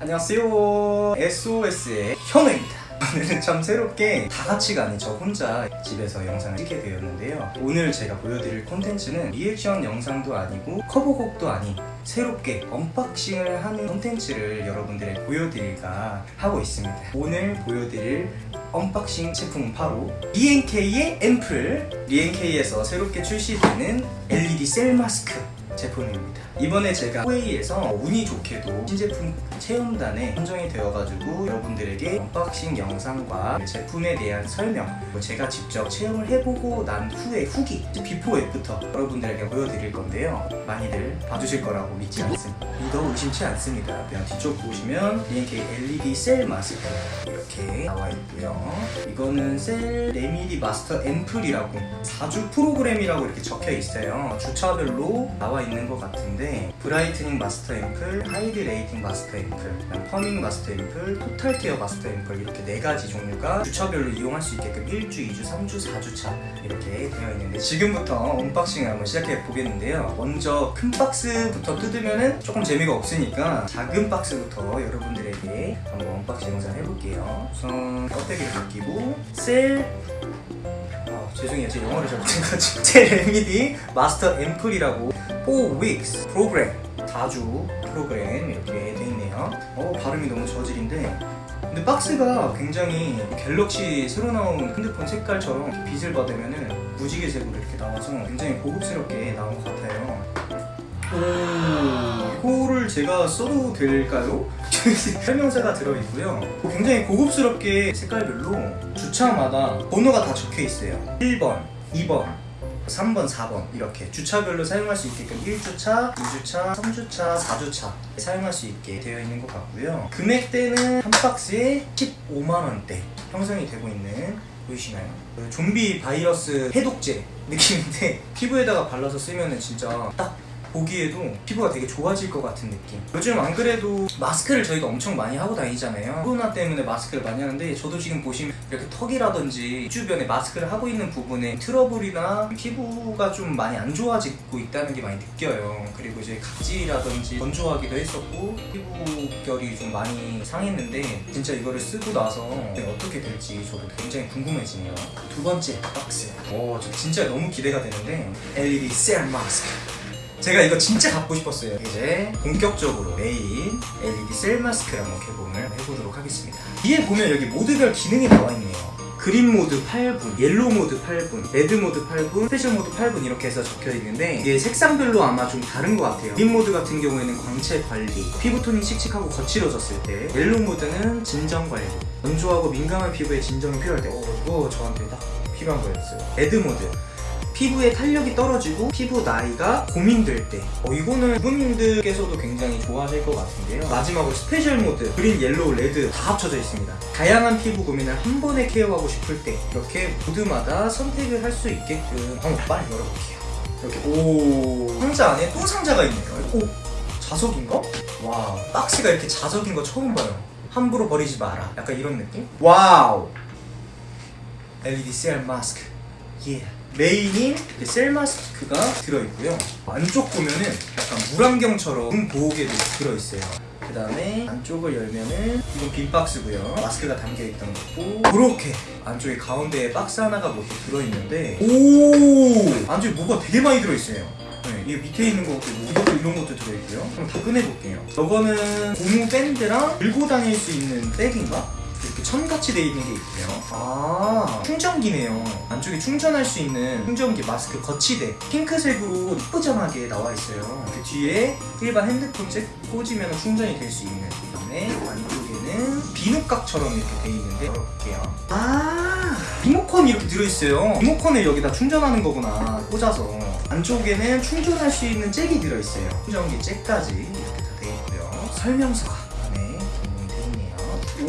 안녕하세요. SOS의 현우입니다. 오늘은 참 새롭게 다 같이가 아닌 저 혼자 집에서 영상을 찍게 되었는데요. 오늘 제가 보여드릴 콘텐츠는 리액션 영상도 아니고 커버곡도 아닌 새롭게 unboxing을 하는 콘텐츠를 여러분들에게 보여드릴까 하고 있습니다. 오늘 보여드릴 unboxing 제품은 바로 리엔케이의 앰플. 리엔케이에서 새롭게 출시되는 LED cell mask 제품입니다 이번에 제가 후웨이에서 운이 좋게도 신제품 체험단에 선정이 되어가지고 여러분들에게 unboxing 영상과 제품에 대한 설명 그리고 제가 직접 체험을 해보고 난 후에 후기 비포 앱부터 여러분들에게 보여드릴 건데요. 많이들 봐주실 거라고 믿지 않습니다. 믿어 의심치 않습니다. 그냥 뒤쪽 보시면 Re:NK LED cell mask 이렇게 나와 있고요. 이거는 cell remedy master ampoule이라고 4주 프로그램이라고 이렇게 적혀 있어요. 주차별로 나와 있는 것 같은데 brightening master ampoule, hydrating master ampoule, firming master ampoule, total care master ampoule 이렇게 네 가지 종류가 주차별로 이용할 수 있게끔 1주, 2주, 3주, 4주차 이렇게 되어 있는데 지금부터 unboxing을 한번 시작해 보겠는데요. 먼저 큰 박스부터 뜯으면 조금 재미가 없으니까 작은 박스부터 여러분들에게 한번 unboxing 영상 해볼게요. 우선 껍데기를 벗기고 cell 아, 죄송해요. 제 영어를 잘 못해가지고. cell remedy master ampoule이라고 4 weeks 프로그램 4주 프로그램 이렇게 돼 있네요. 어 발음이 너무 저질인데. 근데 박스가 굉장히 갤럭시 새로 나온 핸드폰 색깔처럼 빛을 받으면은 무지개색으로 이렇게 나와서 굉장히 고급스럽게 나온 것 같아요. 오 이거를 제가 써도 될까요? 설명서가 들어있고요. 굉장히 고급스럽게 색깔별로 주차마다 번호가 다 적혀 있어요. 1번, 2번, 3번, 4번 이렇게 주차별로 사용할 수 있게끔 1주차, 2주차, 3주차, 4주차 사용할 수 있게 되어 있는 것 같고요 금액대는 한 박스에 15만원대 형성이 되고 있는 보이시나요? 그 좀비 바이러스 해독제 느낌인데 피부에다가 발라서 쓰면 진짜 딱 보기에도 피부가 되게 좋아질 것 같은 느낌. 요즘 안 그래도 마스크를 저희가 엄청 많이 하고 다니잖아요. 코로나 때문에 마스크를 많이 하는데 저도 지금 보시면 이렇게 턱이라든지 주변에 마스크를 하고 있는 부분에 트러블이나 피부가 좀 많이 안 좋아지고 있다는 게 많이 느껴요. 그리고 이제 각질이라든지 건조하기도 했었고 피부결이 좀 많이 상했는데 진짜 이거를 쓰고 나서 어떻게 될지 저도 굉장히 궁금해지네요. 두 번째 박스. 오 저 진짜 너무 기대가 되는데 LED cell mask 제가 이거 진짜 갖고 싶었어요. 이제 본격적으로 메인 LED cell mask 한번 개봉을 해보도록 하겠습니다. 뒤에 보면 여기 모드별 기능이 나와 있네요. green mode 8분, yellow mode 8분, red mode 8분, special mode 8분 이렇게 해서 적혀 있는데 이게 색상별로 아마 좀 다른 것 같아요. green mode 같은 경우에는 광채 관리, 피부톤이 칙칙하고 거칠어졌을 때 yellow mode는 진정 관리 건조하고 민감한 피부에 진정이 필요할 때. 어, 이거 저한테 딱 필요한 거였어요. red mode 피부의 탄력이 떨어지고 피부 나이가 고민될 때. 어, 이거는 부모님들께서도 굉장히 좋아하실 것 같은데요. 마지막으로 special mode green, yellow, red 다 합쳐져 있습니다. 다양한 피부 고민을 한 번에 케어하고 싶을 때 이렇게 모드마다 선택을 할 수 있게끔 한번 빨리 열어볼게요. 이렇게 오 상자 안에 또 상자가 있네요. 오 자석인가? 와 박스가 이렇게 자석인 거 처음 봐요. 함부로 버리지 마라. 약간 이런 느낌? wow. LED cell 마스크 예 메인인 cell 마스크가 들어있고요. 안쪽 보면은 약간 물안경처럼 눈 보호대도 들어있어요. 그 다음에 안쪽을 열면은 이건 빈 박스고요. 마스크가 담겨있던 거고 그렇게 안쪽에 가운데에 박스 하나가 뭐 이렇게 들어있는데 오! 안쪽에 뭐가 되게 많이 들어있어요. 네, 이게 밑에 있는 것도 뭐 이것도 이런 것도 들어있고요. 그럼 다 꺼내볼게요. 저거는 고무 밴드랑 들고 다닐 수 있는 백인가? 이렇게 천같이 되어 있는 게 있고요. 아. 충전기네요. 안쪽에 충전할 수 있는 충전기 마스크 거치대. 핑크색으로 이쁘장하게 나와 있어요. 그 뒤에 일반 핸드폰 잭 꽂으면 충전이 될 수 있는. 그 다음에 안쪽에는 비누각처럼 이렇게 되어 있는데 열어볼게요. 아 리모컨이 이렇게 들어있어요. 리모컨을 여기다 충전하는 거구나 꽂아서. 안쪽에는 충전할 수 있는 잭이 들어있어요. 충전기 잭까지 이렇게 다 되어 있고요. 설명서가. 오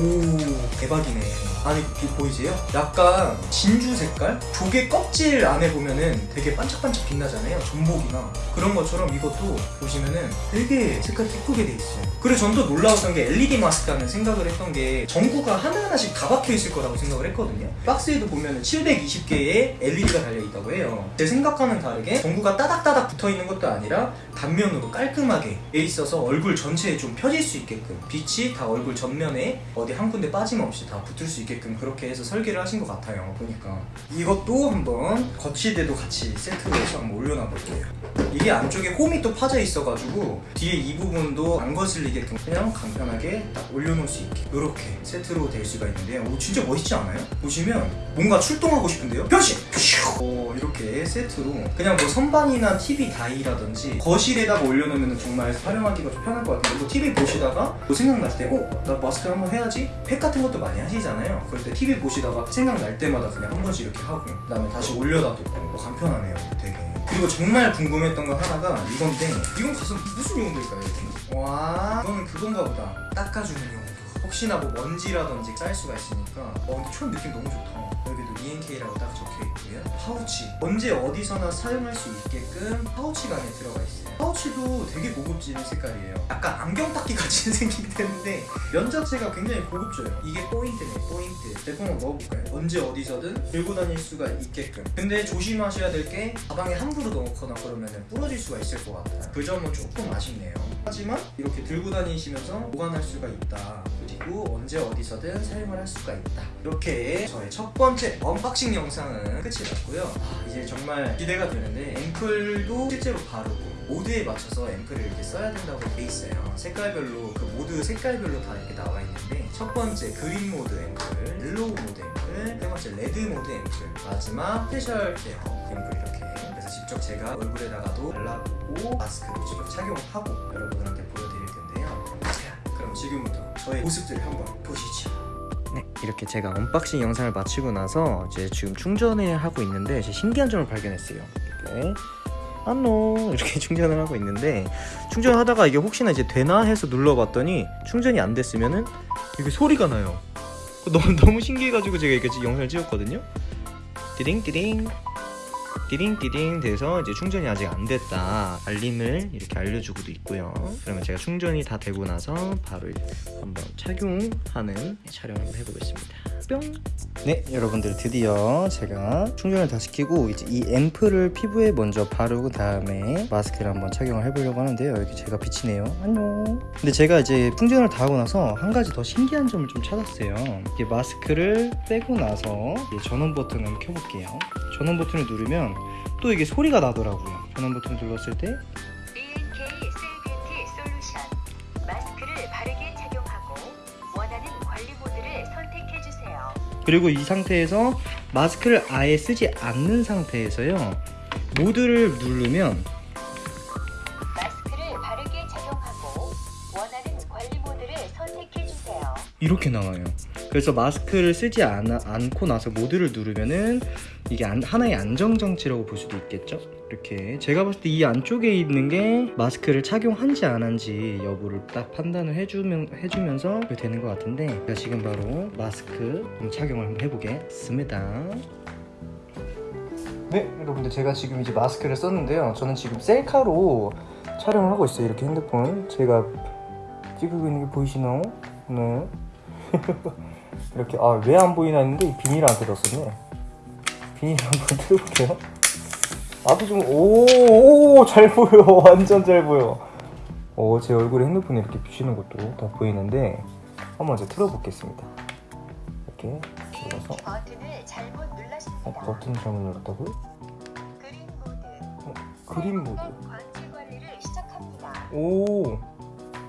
대박이네 아니 비 보이세요? 약간 진주 색깔? 조개 껍질 안에 보면은 되게 반짝반짝 빛나잖아요 전복이나 그런 것처럼 이것도 보시면은 되게 색깔이 예쁘게 돼 있어요 그리고 전 또 놀라웠던 게 LED 마스크라는 생각을 했던 게 전구가 하나하나씩 다 박혀 있을 거라고 생각을 했거든요 박스에도 보면은 720개의 LED가 달려 있다고 해요 제 생각과는 다르게 전구가 따닥따닥 붙어 있는 것도 아니라 단면으로 깔끔하게 돼 있어서 얼굴 전체에 좀 펴질 수 있게끔 빛이 다 얼굴 전면에 어디 한 군데 빠짐없이 다 붙을 수 있게 끔 그렇게 해서 설계를 하신 것 같아요 보니까. 이것도 한번 거치대도 같이 세트로 한번 올려놔 볼게요 이게 안쪽에 홈이 또 파져 있어가지고 뒤에 이 부분도 안 거슬리게끔 그냥 간편하게 딱 올려놓을 수 있게 이렇게 세트로 될 수가 있는데요 오 진짜 멋있지 않아요? 보시면 뭔가 출동하고 싶은데요? 변신! 퓨! 오, 이렇게 세트로 그냥 뭐 선반이나 TV 다이라든지 거실에다가 올려놓으면 정말 활용하기가 좀 편할 것 같은데 뭐 TV 보시다가 뭐 생각날 때 어? 나 마스크 한번 해야지? 팩 같은 것도 많이 하시잖아요 그럴 때 TV 보시다가 생각날 때마다 그냥 한 번씩 이렇게 하고 그 다음에 다시 올려놔도 뭐 간편하네요 되게 그리고 정말 궁금했던 거 하나가 이건데 이건 가서 무슨 용도일까요? 와 이거는 그건가 보다 닦아주는 용도 혹시나 뭐 먼지라든지 쌓일 수가 있으니까 어 근데 총 느낌 너무 좋다. 여기도 ENK라고 딱 적혀 있고요. 파우치. 언제 어디서나 사용할 수 있게끔 파우치가 안에 들어가 있어요. 파우치도 되게 고급진 색깔이에요. 약간 안경 닦기 같이 생기게 되는데 면 자체가 굉장히 고급져요. 이게 포인트네 포인트. 제품 한번 넣어볼까요? 언제 어디서든 들고 다닐 수가 있게끔. 근데 조심하셔야 될 게 가방에 함부로 넣거나 그러면 부러질 수가 있을 것 같아요. 그 점은 조금 아쉽네요. 하지만 이렇게 들고 다니시면서 보관할 수가 있다 그리고 언제 어디서든 사용을 할 수가 있다. 이렇게 저의 첫 번째 unboxing 영상은 끝이 났고요. 아, 이제 정말 기대가 되는데 앰플도 실제로 바르고 모드에 맞춰서 앰플을 이렇게 써야 된다고 돼 있어요. 색깔별로 그 모드 색깔별로 다 이렇게 나와 있는데 첫 번째 green mode 앰플 yellow mode 앰플 세 번째 red mode 앰플 마지막 special care 앰플 이렇게. 그래서 직접 제가 얼굴에다가도 발라보고 마스크도 직접 착용하고 여러분들한테 보여드릴 텐데요 자 그럼 지금부터 저의 모습들을 한번 보시죠 네, 이렇게 제가 unboxing 영상을 마치고 나서 이제 지금 충전을 하고 있는데 이제 신기한 점을 발견했어요. 이렇게 안녕 이렇게 충전을 하고 있는데 충전하다가 이게 혹시나 이제 되나 해서 눌러봤더니 충전이 안 됐으면은 이게 소리가 나요. 너무 너무 신기해가지고 제가 이렇게 영상을 찍었거든요. 띠링 띠링 띠링 띠링 돼서 이제 충전이 아직 안 됐다 알림을 이렇게 알려주고도 있고요. 그러면 제가 충전이 다 되고 나서 바로 한번 착용하는 촬영을 해보겠습니다. 뿅. 네 여러분들 드디어 제가 충전을 다 시키고 이제 이 앰플을 피부에 먼저 바르고 다음에 마스크를 한번 착용을 해보려고 하는데요 여기 제가 비치네요 안녕 근데 제가 이제 충전을 다 하고 나서 한 가지 더 신기한 점을 좀 찾았어요 이게 마스크를 빼고 나서 전원 버튼을 켜볼게요 전원 버튼을 누르면 또 이게 소리가 나더라고요 전원 버튼을 눌렀을 때. 그리고 이 상태에서 마스크를 아예 쓰지 않는 상태에서요 모드를 누르면 마스크를 바르게 착용하고 원하는 관리 모드를 선택해 주세요. 이렇게 나와요. 그래서 마스크를 쓰지 않, 않고 나서 모드를 누르면은 이게 안- 하나의 안정 장치라고 볼 수도 있겠죠. 이렇게 제가 봤을 때 이 안쪽에 있는 게 마스크를 착용한지 안 한지 여부를 딱 판단을 해주면 해주면서 되는 것 같은데 제가 지금 바로 마스크 착용을 한번 해보겠습니다. 네, 여러분들 제가 지금 이제 마스크를 썼는데요. 저는 지금 셀카로 촬영을 하고 있어요. 이렇게 핸드폰 제가 찍고 있는 게 보이시나요? 네. 이렇게 아 왜 안 보이나 했는데 이 비닐 안 뜯었었네. 비닐 한번 뜯어볼게요. 앞이 좀오잘 보여 완전 잘 보여. 어 제 얼굴에 핸드폰에 이렇게 비치는 것도 다 보이는데 한번 이제 틀어보겠습니다. 이렇게 들어서 버튼을 잘못 눌렀습니다. 어, 버튼 잘못 눌렀다고요? green mode green mode. 관측 관리를 시작합니다. 오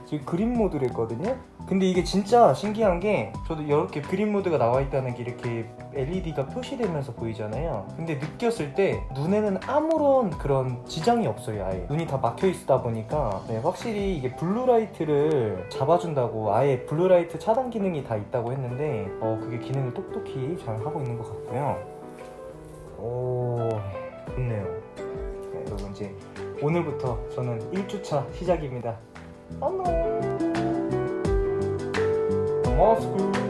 지금 green mode를 했거든요 근데 이게 진짜 신기한 게 저도 이렇게 green mode가 나와 있다는 게 이렇게 LED가 표시되면서 보이잖아요. 근데 느꼈을 때 눈에는 아무런 그런 지장이 없어요 아예. 눈이 다 막혀 있다 보니까. 네, 확실히 이게 blue light를 잡아준다고 아예 blue light 차단 기능이 다 있다고 했는데 어 그게 기능을 똑똑히 잘 하고 있는 것 같고요. 오 좋네요. 네, 여러분 이제 오늘부터 저는 1주차 시작입니다. 안녕. 마스크.